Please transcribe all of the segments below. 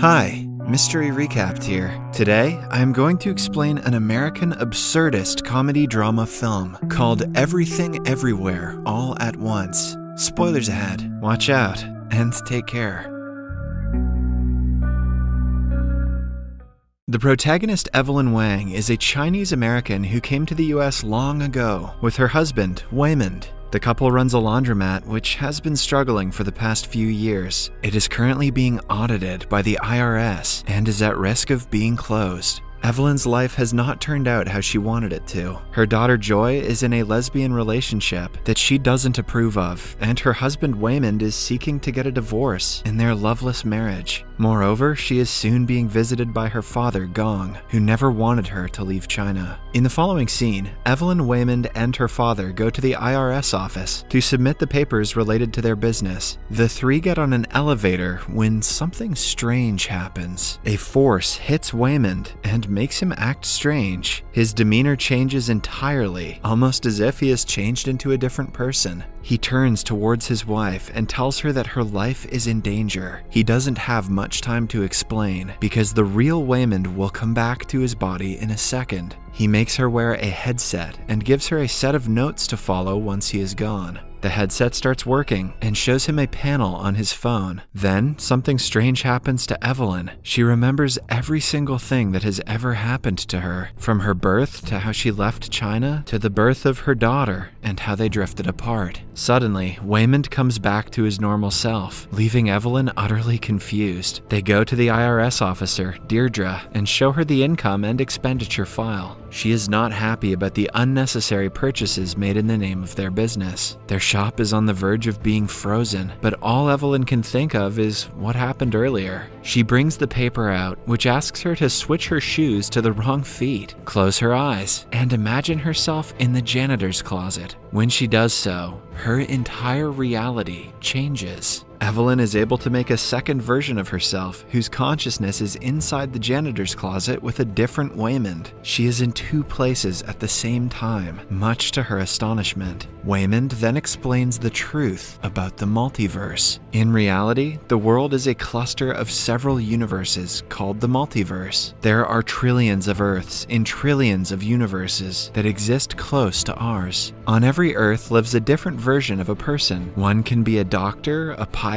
Hi, Mystery Recapped here. Today, I am going to explain an American absurdist comedy drama film called Everything Everywhere All at Once. Spoilers ahead. Watch out and take care. The protagonist Evelyn Wang is a Chinese American who came to the US long ago with her husband, Waymond. The couple runs a laundromat which has been struggling for the past few years. It is currently being audited by the IRS and is at risk of being closed. Evelyn's life has not turned out how she wanted it to. Her daughter Joy is in a lesbian relationship that she doesn't approve of, and her husband Waymond is seeking to get a divorce in their loveless marriage. Moreover, she is soon being visited by her father, Gong, who never wanted her to leave China. In the following scene, Evelyn Waymond and her father go to the IRS office to submit the papers related to their business. The three get on an elevator when something strange happens. A force hits Waymond and makes him act strange. His demeanor changes entirely, almost as if he has changed into a different person. He turns towards his wife and tells her that her life is in danger. He doesn't have much time to explain because the real Waymond will come back to his body in a second. He makes her wear a headset and gives her a set of notes to follow once he is gone. The headset starts working and shows him a panel on his phone. Then, something strange happens to Evelyn. She remembers every single thing that has ever happened to her, from her birth to how she left China to the birth of her daughter and how they drifted apart. Suddenly, Waymond comes back to his normal self, leaving Evelyn utterly confused. They go to the IRS officer, Deirdre, and show her the income and expenditure file. She is not happy about the unnecessary purchases made in the name of their business. Their shop is on the verge of being frozen, but all Evelyn can think of is what happened earlier. She brings the paper out, which asks her to switch her shoes to the wrong feet, close her eyes, and imagine herself in the janitor's closet. When she does so, her entire reality changes. Evelyn is able to make a second version of herself, whose consciousness is inside the janitor's closet with a different Waymond. She is in two places at the same time, much to her astonishment. Waymond then explains the truth about the multiverse. In reality, the world is a cluster of several universes called the multiverse. There are trillions of Earths in trillions of universes that exist close to ours. On every Earth lives a different version of a person. One can be a doctor, a pilot,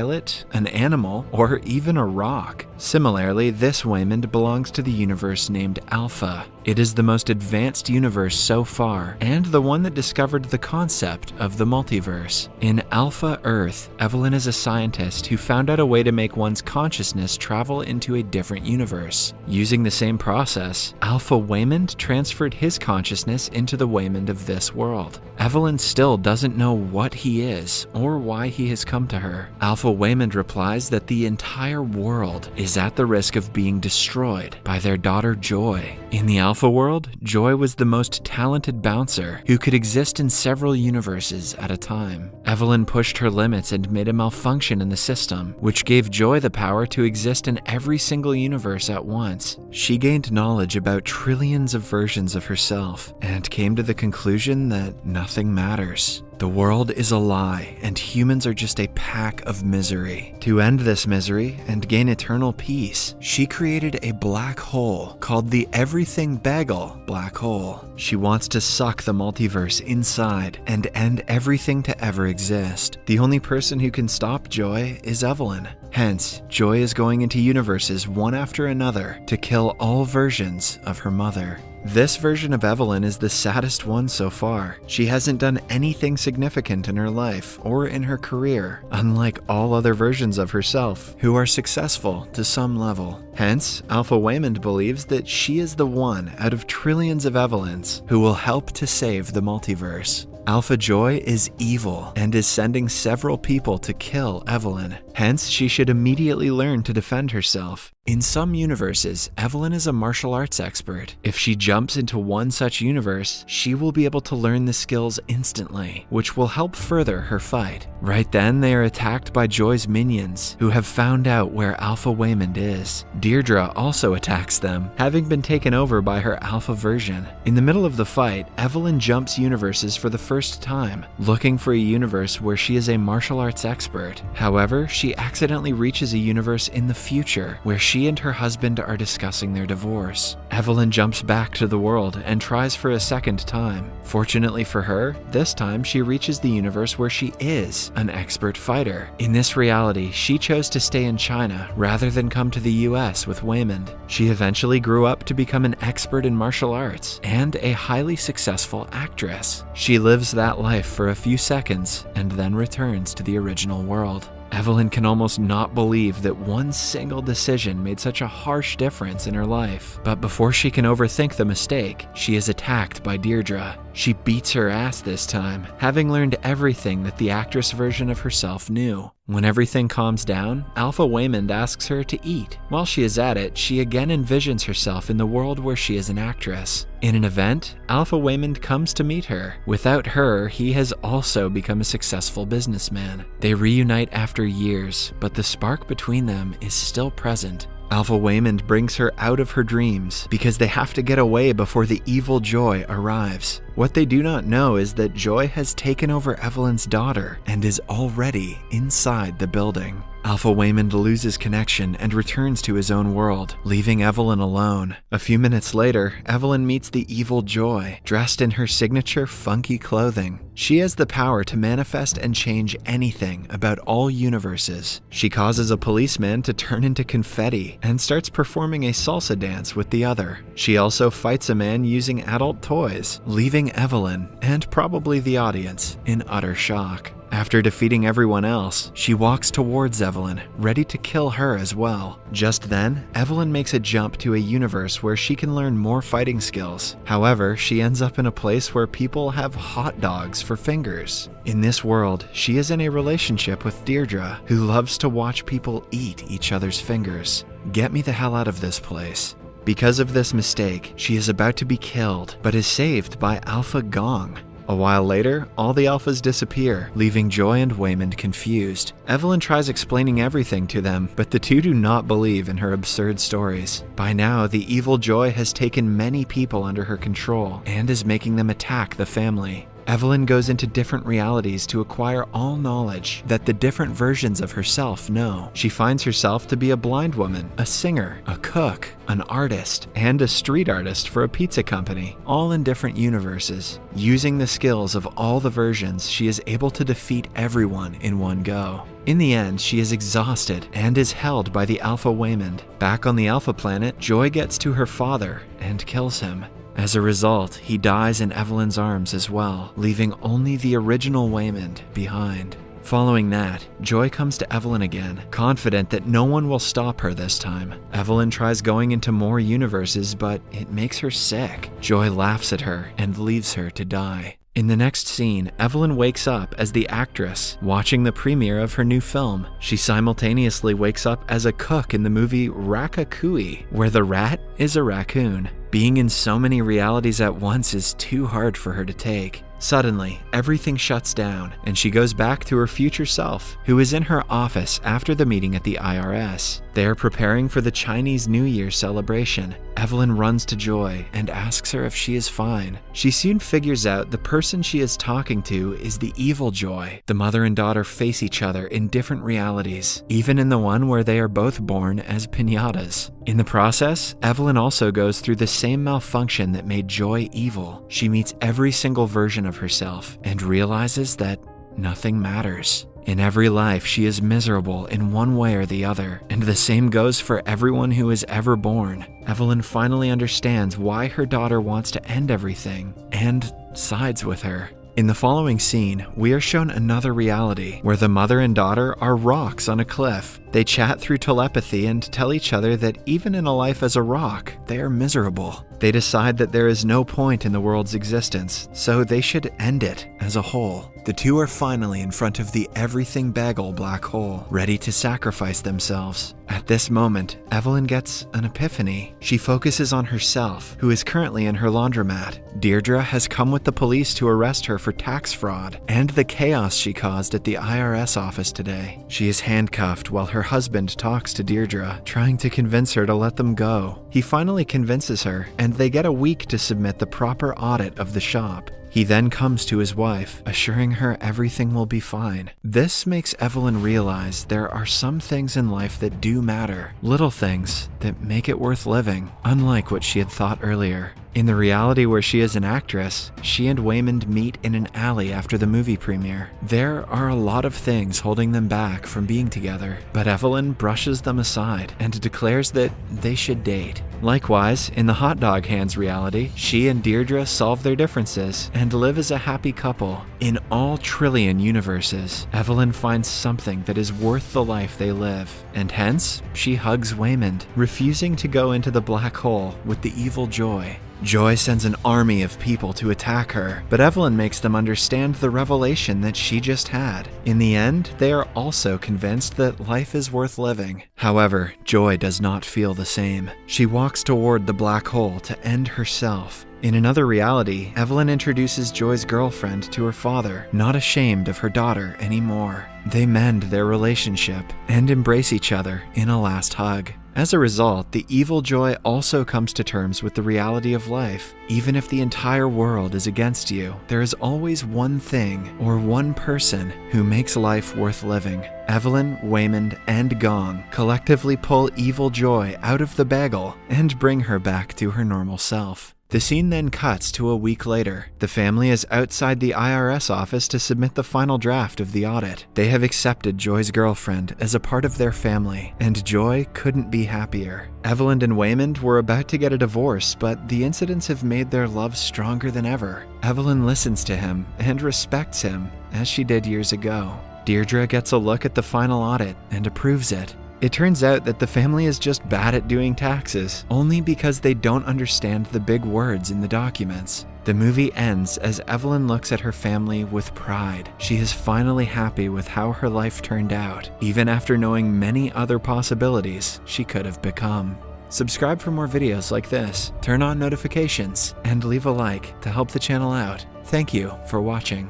an animal, or even a rock. Similarly, this Waymond belongs to the universe named Alpha. It is the most advanced universe so far, and the one that discovered the concept of the multiverse. In Alpha Earth, Evelyn is a scientist who found out a way to make one's consciousness travel into a different universe. Using the same process, Alpha Waymond transferred his consciousness into the Waymond of this world. Evelyn still doesn't know what he is or why he has come to her. Alpha Waymond replies that the entire world is at the risk of being destroyed by their daughter Joy. In the Alpha world, Joy was the most talented bouncer who could exist in several universes at a time. Evelyn pushed her limits and made a malfunction in the system, which gave Joy the power to exist in every single universe at once. She gained knowledge about trillions of versions of herself and came to the conclusion that nothing matters. The world is a lie, and humans are just a pack of misery. To end this misery and gain eternal peace, she created a black hole called the Everything Bagel Black Hole. She wants to suck the multiverse inside and end everything to ever exist. The only person who can stop Joy is Evelyn. Hence, Joy is going into universes one after another to kill all versions of her mother. This version of Evelyn is the saddest one so far. She hasn't done anything significant in her life or in her career, unlike all other versions of herself who are successful to some level. Hence, Alpha Waymond believes that she is the one out of trillions of Evelyns who will help to save the multiverse. Alpha Joy is evil and is sending several people to kill Evelyn. Hence, she should immediately learn to defend herself. In some universes, Evelyn is a martial arts expert. If she jumps into one such universe, she will be able to learn the skills instantly, which will help further her fight. Right then, they are attacked by Joy's minions, who have found out where Alpha Waymond is. Deirdre also attacks them, having been taken over by her alpha version. In the middle of the fight, Evelyn jumps universes for the first time, looking for a universe where she is a martial arts expert. However, she accidentally reaches a universe in the future where she and her husband are discussing their divorce. Evelyn jumps back to the world and tries for a second time. Fortunately for her, this time she reaches the universe where she is an expert fighter. In this reality, she chose to stay in China rather than come to the US with Waymond. She eventually grew up to become an expert in martial arts and a highly successful actress. She lives that life for a few seconds and then returns to the original world. Evelyn can almost not believe that one single decision made such a harsh difference in her life. But before she can overthink the mistake, she is attacked by Deirdre. She beats her ass this time, having learned everything that the actress version of herself knew. When everything calms down, Alpha Waymond asks her to eat. While she is at it, she again envisions herself in the world where she is an actress. In an event, Alpha Waymond comes to meet her. Without her, he has also become a successful businessman. They reunite after years, but the spark between them is still present. Alpha Waymond brings her out of her dreams because they have to get away before the evil Joy arrives. What they do not know is that Joy has taken over Evelyn's daughter and is already inside the building. Alpha Waymond loses connection and returns to his own world, leaving Evelyn alone. A few minutes later, Evelyn meets the evil Joy, dressed in her signature funky clothing. She has the power to manifest and change anything about all universes. She causes a policeman to turn into confetti and starts performing a salsa dance with the other. She also fights a man using adult toys, leaving Evelyn, and probably the audience, in utter shock. After defeating everyone else, she walks towards Evelyn, ready to kill her as well. Just then, Evelyn makes a jump to a universe where she can learn more fighting skills. However, she ends up in a place where people have hot dogs for fingers. In this world, she is in a relationship with Deirdre, who loves to watch people eat each other's fingers. Get me the hell out of this place. Because of this mistake, she is about to be killed, but is saved by Alpha Gong. A while later, all the alphas disappear, leaving Joy and Waymond confused. Evelyn tries explaining everything to them, but the two do not believe in her absurd stories. By now, the evil Joy has taken many people under her control and is making them attack the family. Evelyn goes into different realities to acquire all knowledge that the different versions of herself know. She finds herself to be a blind woman, a singer, a cook, an artist, and a street artist for a pizza company, all in different universes. Using the skills of all the versions, she is able to defeat everyone in one go. In the end, she is exhausted and is held by the Alpha Waymond. Back on the Alpha planet, Joy gets to her father and kills him. As a result, he dies in Evelyn's arms as well, leaving only the original Waymond behind. Following that, Joy comes to Evelyn again, confident that no one will stop her this time. Evelyn tries going into more universes, but it makes her sick. Joy laughs at her and leaves her to die. In the next scene, Evelyn wakes up as the actress watching the premiere of her new film. She simultaneously wakes up as a cook in the movie Ratatouille, where the rat is a raccoon. Being in so many realities at once is too hard for her to take. Suddenly, everything shuts down, and she goes back to her future self, who is in her office after the meeting at the IRS. They are preparing for the Chinese New Year celebration. Evelyn runs to Joy and asks her if she is fine. She soon figures out the person she is talking to is the evil Joy. The mother and daughter face each other in different realities, even in the one where they are both born as pinatas. In the process, Evelyn also goes through the same malfunction that made Joy evil. She meets every single version of herself and realizes that nothing matters. In every life, she is miserable in one way or the other, and the same goes for everyone who is ever born. Evelyn finally understands why her daughter wants to end everything and sides with her. In the following scene, we are shown another reality where the mother and daughter are rocks on a cliff. They chat through telepathy and tell each other that even in a life as a rock, they are miserable. They decide that there is no point in the world's existence, so they should end it as a whole. The two are finally in front of the everything bagel black hole, ready to sacrifice themselves. At this moment, Evelyn gets an epiphany. She focuses on herself, who is currently in her laundromat. Deirdre has come with the police to arrest her for tax fraud and the chaos she caused at the IRS office today. She is handcuffed while her husband talks to Deirdre, trying to convince her to let them go. He finally convinces her, and and they get a week to submit the proper audit of the shop. He then comes to his wife, assuring her everything will be fine. This makes Evelyn realize there are some things in life that do matter, little things that make it worth living, unlike what she had thought earlier. In the reality where she is an actress, she and Waymond meet in an alley after the movie premiere. There are a lot of things holding them back from being together, but Evelyn brushes them aside and declares that they should date. Likewise, in the Hot Dog Hands reality, she and Deirdre solve their differences and live as a happy couple. In all trillion universes, Evelyn finds something that is worth the life they live, and hence, she hugs Waymond, refusing to go into the black hole with the evil Joy. Joy sends an army of people to attack her, but Evelyn makes them understand the revelation that she just had. In the end, they are also convinced that life is worth living. However, Joy does not feel the same. She walks toward the black hole to end herself. In another reality, Evelyn introduces Joy's girlfriend to her father, not ashamed of her daughter anymore. They mend their relationship and embrace each other in a last hug. As a result, the evil Joy also comes to terms with the reality of life. Even if the entire world is against you, there is always one thing or one person who makes life worth living. Evelyn, Waymond, and Gong collectively pull evil Joy out of the bagel and bring her back to her normal self. The scene then cuts to a week later. The family is outside the IRS office to submit the final draft of the audit. They have accepted Joy's girlfriend as a part of their family, and Joy couldn't be happier. Evelyn and Waymond were about to get a divorce, but the incidents have made their love stronger than ever. Evelyn listens to him and respects him, as she did years ago. Deirdre gets a look at the final audit and approves it. It turns out that the family is just bad at doing taxes, only because they don't understand the big words in the documents. The movie ends as Evelyn looks at her family with pride. She is finally happy with how her life turned out, even after knowing many other possibilities she could have become. Subscribe for more videos like this, turn on notifications, and leave a like to help the channel out. Thank you for watching.